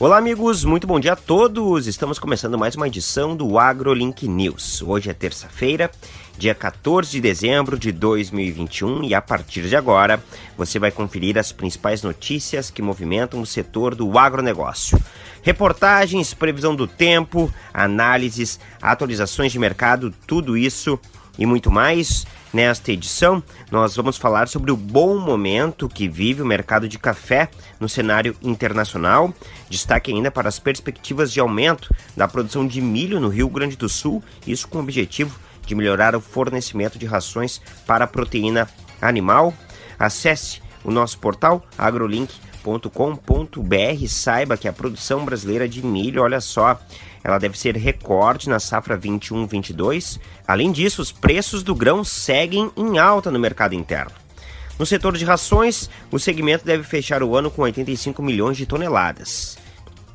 Olá, amigos, muito bom dia a todos. Estamos começando mais uma edição do AgroLink News. Hoje é terça-feira, dia 14 de dezembro de 2021, e a partir de agora você vai conferir as principais notícias que movimentam o setor do agronegócio. Reportagens, previsão do tempo, análises, atualizações de mercado, tudo isso e muito mais. Nesta edição, nós vamos falar sobre o bom momento que vive o mercado de café no cenário internacional. Destaque ainda para as perspectivas de aumento da produção de milho no Rio Grande do Sul, isso com o objetivo de melhorar o fornecimento de rações para proteína animal. Acesse o nosso portal agrolink.com.br, saiba que a produção brasileira de milho, olha só, ela deve ser recorde na safra 21-22. Além disso, os preços do grão seguem em alta no mercado interno. No setor de rações, o segmento deve fechar o ano com 85 milhões de toneladas.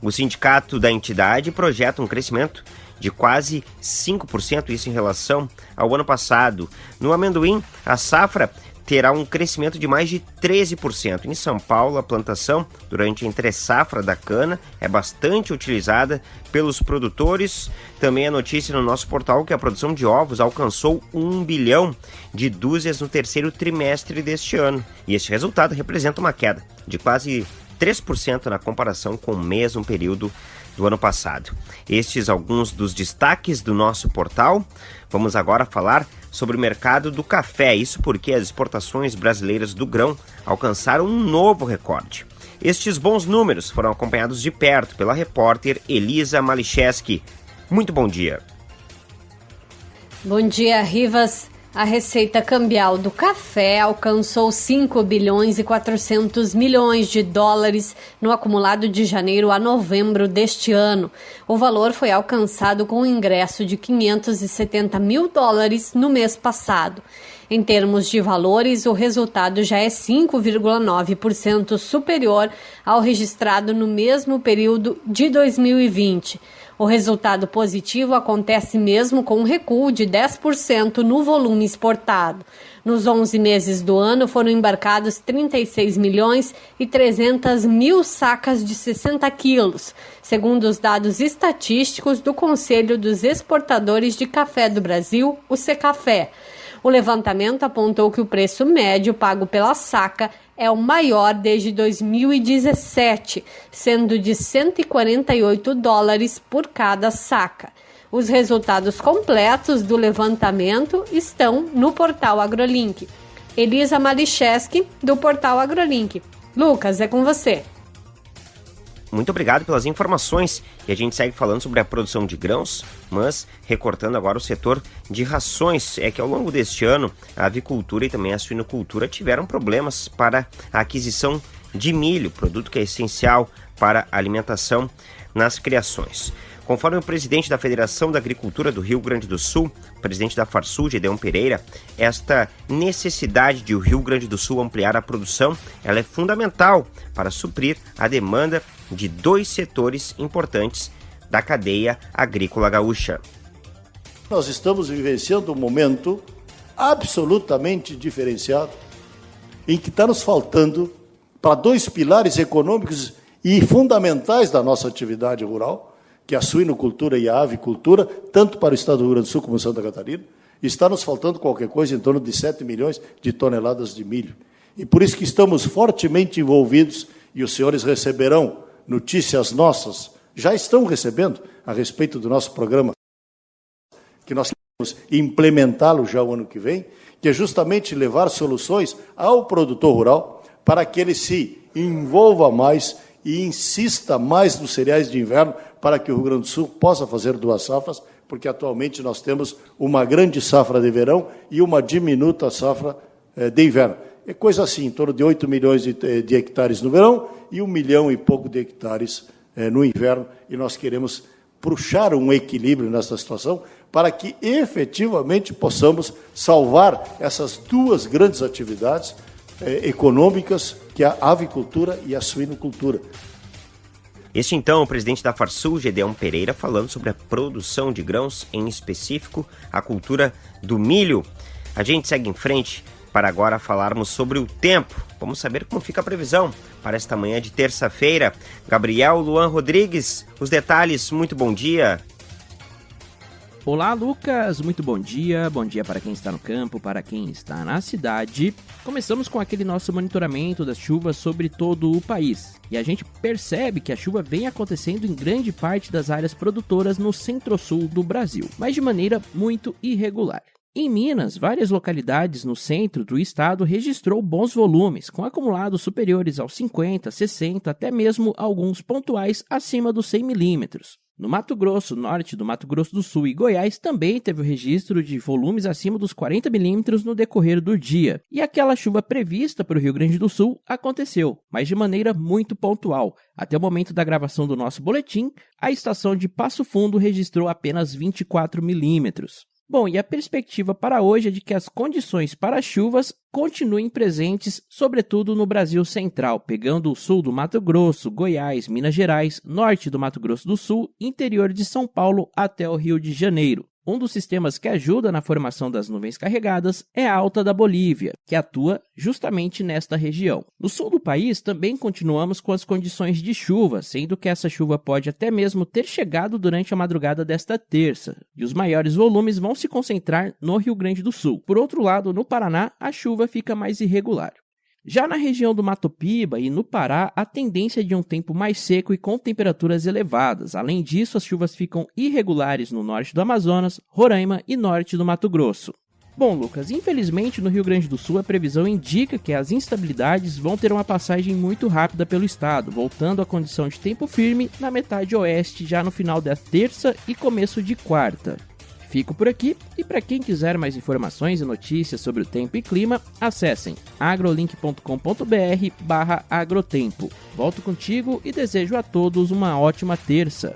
O sindicato da entidade projeta um crescimento de quase 5%, isso em relação ao ano passado. No amendoim, a safra terá um crescimento de mais de 13%. Em São Paulo, a plantação durante a entre-safra da cana é bastante utilizada pelos produtores. Também a notícia no nosso portal que a produção de ovos alcançou 1 bilhão de dúzias no terceiro trimestre deste ano. E este resultado representa uma queda de quase 3% na comparação com o mesmo período do ano passado. Estes alguns dos destaques do nosso portal. Vamos agora falar sobre o mercado do café, isso porque as exportações brasileiras do grão alcançaram um novo recorde. Estes bons números foram acompanhados de perto pela repórter Elisa Malicheski. Muito bom dia. Bom dia, Rivas. A receita cambial do café alcançou 5 bilhões e 400 milhões de dólares no acumulado de janeiro a novembro deste ano. O valor foi alcançado com o ingresso de 570 mil dólares no mês passado. Em termos de valores, o resultado já é 5,9% superior ao registrado no mesmo período de 2020. O resultado positivo acontece mesmo com um recuo de 10% no volume exportado. Nos 11 meses do ano foram embarcados 36 milhões e 300 mil sacas de 60 quilos, segundo os dados estatísticos do Conselho dos Exportadores de Café do Brasil, o Secafé. O levantamento apontou que o preço médio pago pela saca é o maior desde 2017, sendo de 148 dólares por cada saca. Os resultados completos do levantamento estão no portal AgroLink. Elisa Malicheski, do portal AgroLink. Lucas, é com você. Muito obrigado pelas informações e a gente segue falando sobre a produção de grãos, mas recortando agora o setor de rações. É que ao longo deste ano a avicultura e também a suinocultura tiveram problemas para a aquisição de milho, produto que é essencial para a alimentação nas criações. Conforme o presidente da Federação da Agricultura do Rio Grande do Sul, presidente da Farsul, Gedeon Pereira, esta necessidade de o Rio Grande do Sul ampliar a produção, ela é fundamental para suprir a demanda de dois setores importantes da cadeia agrícola gaúcha. Nós estamos vivenciando um momento absolutamente diferenciado, em que está nos faltando para dois pilares econômicos e fundamentais da nossa atividade rural, que é a suinocultura e a avicultura, tanto para o estado do Rio Grande do Sul como Santa Catarina, está nos faltando qualquer coisa em torno de 7 milhões de toneladas de milho. E por isso que estamos fortemente envolvidos, e os senhores receberão notícias nossas, já estão recebendo a respeito do nosso programa, que nós queremos implementá-lo já o ano que vem, que é justamente levar soluções ao produtor rural para que ele se envolva mais e insista mais nos cereais de inverno para que o Rio Grande do Sul possa fazer duas safras, porque atualmente nós temos uma grande safra de verão e uma diminuta safra eh, de inverno. É coisa assim, em torno de 8 milhões de, eh, de hectares no verão e um milhão e pouco de hectares eh, no inverno, e nós queremos puxar um equilíbrio nessa situação para que efetivamente possamos salvar essas duas grandes atividades econômicas que é a avicultura e a suinocultura. Este então é o presidente da Farsul, Gedeon Pereira, falando sobre a produção de grãos, em específico a cultura do milho. A gente segue em frente para agora falarmos sobre o tempo. Vamos saber como fica a previsão para esta manhã de terça-feira. Gabriel Luan Rodrigues, os detalhes, muito bom dia. Olá, Lucas. Muito bom dia. Bom dia para quem está no campo, para quem está na cidade. Começamos com aquele nosso monitoramento das chuvas sobre todo o país. E a gente percebe que a chuva vem acontecendo em grande parte das áreas produtoras no centro-sul do Brasil, mas de maneira muito irregular. Em Minas, várias localidades no centro do estado registrou bons volumes, com acumulados superiores aos 50, 60, até mesmo alguns pontuais acima dos 100 milímetros. No Mato Grosso, norte do Mato Grosso do Sul e Goiás também teve o registro de volumes acima dos 40 milímetros no decorrer do dia. E aquela chuva prevista para o Rio Grande do Sul aconteceu, mas de maneira muito pontual. Até o momento da gravação do nosso boletim, a estação de Passo Fundo registrou apenas 24 milímetros. Bom, e a perspectiva para hoje é de que as condições para chuvas continuem presentes, sobretudo no Brasil central, pegando o sul do Mato Grosso, Goiás, Minas Gerais, norte do Mato Grosso do Sul, interior de São Paulo até o Rio de Janeiro. Um dos sistemas que ajuda na formação das nuvens carregadas é a alta da Bolívia, que atua justamente nesta região. No sul do país também continuamos com as condições de chuva, sendo que essa chuva pode até mesmo ter chegado durante a madrugada desta terça, e os maiores volumes vão se concentrar no Rio Grande do Sul. Por outro lado, no Paraná, a chuva fica mais irregular. Já na região do Mato Piba e no Pará, a tendência é de um tempo mais seco e com temperaturas elevadas. Além disso, as chuvas ficam irregulares no norte do Amazonas, Roraima e norte do Mato Grosso. Bom, Lucas, infelizmente no Rio Grande do Sul a previsão indica que as instabilidades vão ter uma passagem muito rápida pelo estado, voltando à condição de tempo firme na metade oeste já no final da terça e começo de quarta. Fico por aqui e para quem quiser mais informações e notícias sobre o tempo e clima, acessem agrolink.com.br agrotempo. Volto contigo e desejo a todos uma ótima terça.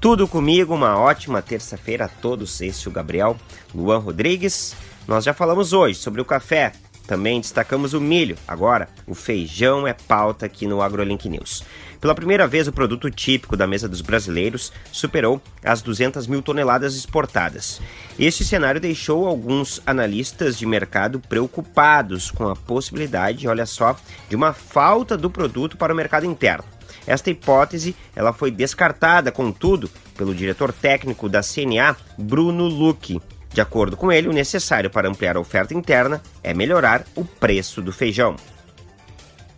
Tudo comigo, uma ótima terça-feira a todos. Esse é o Gabriel Luan Rodrigues. Nós já falamos hoje sobre o café, também destacamos o milho. Agora, o feijão é pauta aqui no AgroLink News. Pela primeira vez, o produto típico da mesa dos brasileiros superou as 200 mil toneladas exportadas. Este cenário deixou alguns analistas de mercado preocupados com a possibilidade, olha só, de uma falta do produto para o mercado interno. Esta hipótese ela foi descartada, contudo, pelo diretor técnico da CNA, Bruno Luque. De acordo com ele, o necessário para ampliar a oferta interna é melhorar o preço do feijão.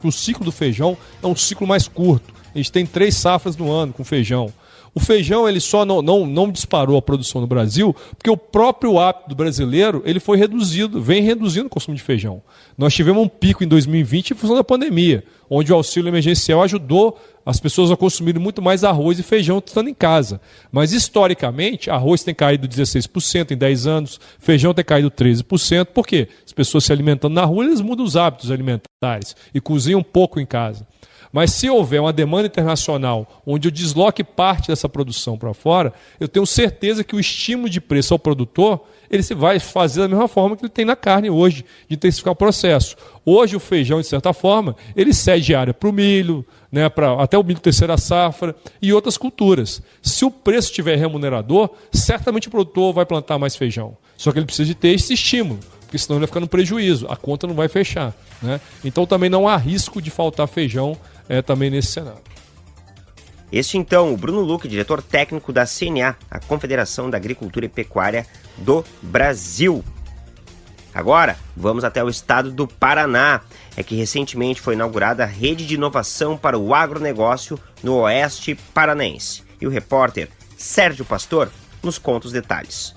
O ciclo do feijão é um ciclo mais curto. A gente tem três safras no ano com feijão. O feijão ele só não, não, não disparou a produção no Brasil porque o próprio hábito brasileiro ele foi reduzido, vem reduzindo o consumo de feijão. Nós tivemos um pico em 2020 em função da pandemia, onde o auxílio emergencial ajudou as pessoas a consumirem muito mais arroz e feijão estando em casa. Mas historicamente, arroz tem caído 16% em 10 anos, feijão tem caído 13%. Por quê? As pessoas se alimentando na rua, eles mudam os hábitos alimentares e cozinham um pouco em casa. Mas se houver uma demanda internacional onde eu desloque parte dessa produção para fora, eu tenho certeza que o estímulo de preço ao produtor ele se vai fazer da mesma forma que ele tem na carne hoje, de intensificar o processo. Hoje o feijão, de certa forma, ele cede área para o milho, né, pra, até o milho terceira safra e outras culturas. Se o preço estiver remunerador, certamente o produtor vai plantar mais feijão. Só que ele precisa de ter esse estímulo, porque senão ele vai ficar no prejuízo, a conta não vai fechar. Né? Então também não há risco de faltar feijão é, também nesse cenário. Este então, o Bruno Luque, diretor técnico da CNA, a Confederação da Agricultura e Pecuária do Brasil. Agora, vamos até o estado do Paraná. É que recentemente foi inaugurada a rede de inovação para o agronegócio no oeste paranaense. E o repórter Sérgio Pastor nos conta os detalhes.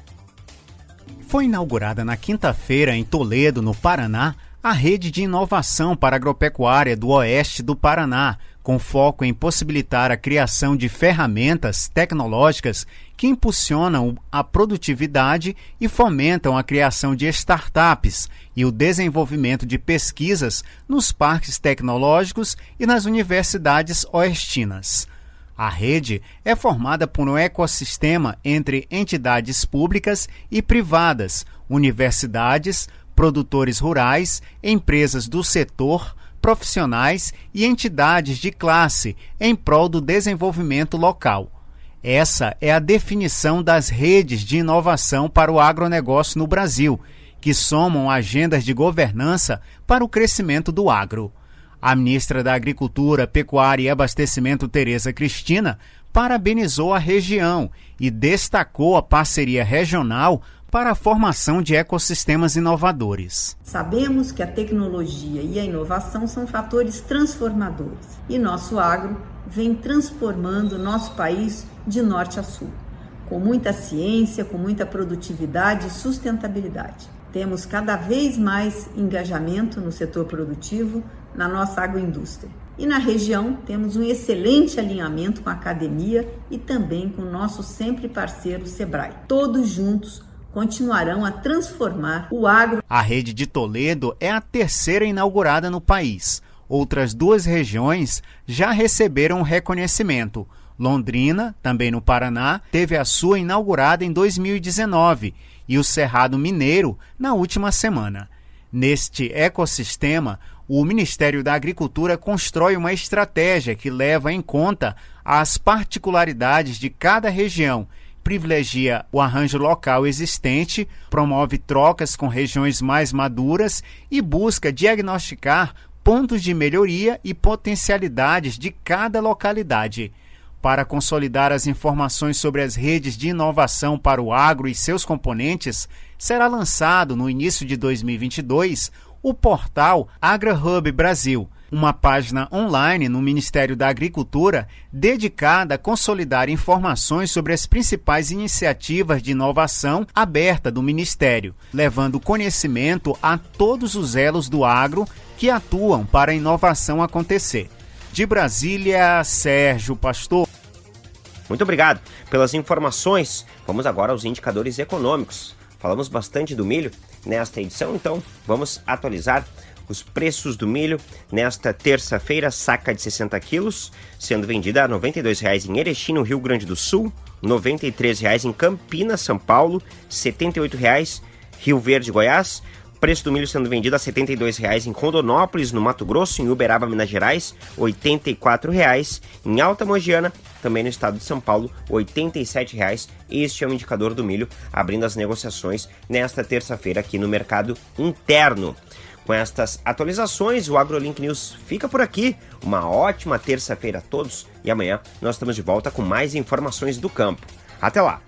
Foi inaugurada na quinta-feira em Toledo, no Paraná, a rede de inovação para agropecuária do oeste do Paraná, com foco em possibilitar a criação de ferramentas tecnológicas que impulsionam a produtividade e fomentam a criação de startups e o desenvolvimento de pesquisas nos parques tecnológicos e nas universidades oestinas. A rede é formada por um ecossistema entre entidades públicas e privadas, universidades, produtores rurais, empresas do setor, profissionais e entidades de classe em prol do desenvolvimento local. Essa é a definição das redes de inovação para o agronegócio no Brasil, que somam agendas de governança para o crescimento do agro. A ministra da Agricultura, Pecuária e Abastecimento, Tereza Cristina, parabenizou a região e destacou a parceria regional para a formação de ecossistemas inovadores. Sabemos que a tecnologia e a inovação são fatores transformadores e nosso agro vem transformando nosso país de norte a sul, com muita ciência, com muita produtividade e sustentabilidade. Temos cada vez mais engajamento no setor produtivo, na nossa agroindústria. E na região temos um excelente alinhamento com a academia e também com o nosso sempre parceiro Sebrae. Todos juntos continuarão a transformar o agro. A rede de Toledo é a terceira inaugurada no país. Outras duas regiões já receberam reconhecimento. Londrina, também no Paraná, teve a sua inaugurada em 2019 e o Cerrado Mineiro na última semana. Neste ecossistema, o Ministério da Agricultura constrói uma estratégia que leva em conta as particularidades de cada região, privilegia o arranjo local existente, promove trocas com regiões mais maduras e busca diagnosticar pontos de melhoria e potencialidades de cada localidade. Para consolidar as informações sobre as redes de inovação para o agro e seus componentes, será lançado no início de 2022 o portal AgraHub Brasil, uma página online no Ministério da Agricultura dedicada a consolidar informações sobre as principais iniciativas de inovação aberta do Ministério, levando conhecimento a todos os elos do agro que atuam para a inovação acontecer. De Brasília, Sérgio Pastor. Muito obrigado pelas informações. Vamos agora aos indicadores econômicos. Falamos bastante do milho nesta edição, então vamos atualizar os preços do milho nesta terça-feira, saca de 60 quilos, sendo vendida a R$ 92,00 em Erechim, no Rio Grande do Sul, R$ 93,00 em Campinas, São Paulo, R$ 78,00 Rio Verde, Goiás, Preço do milho sendo vendido a R$ 72,00 em Rondonópolis, no Mato Grosso, em Uberaba, Minas Gerais, R$ 84,00. Em Alta Mogiana, também no estado de São Paulo, R$ 87,00. Este é o indicador do milho, abrindo as negociações nesta terça-feira aqui no mercado interno. Com estas atualizações, o AgroLink News fica por aqui. Uma ótima terça-feira a todos e amanhã nós estamos de volta com mais informações do campo. Até lá!